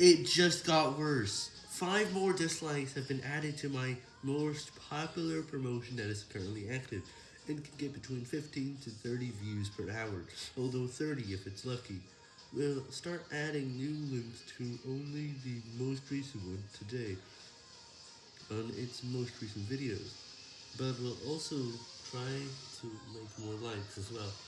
It just got worse. Five more dislikes have been added to my most popular promotion that is currently active, and can get between 15 to 30 views per hour, although 30 if it's lucky. We'll start adding new links to only the most recent one today, on its most recent videos, but we'll also try to make more likes as well.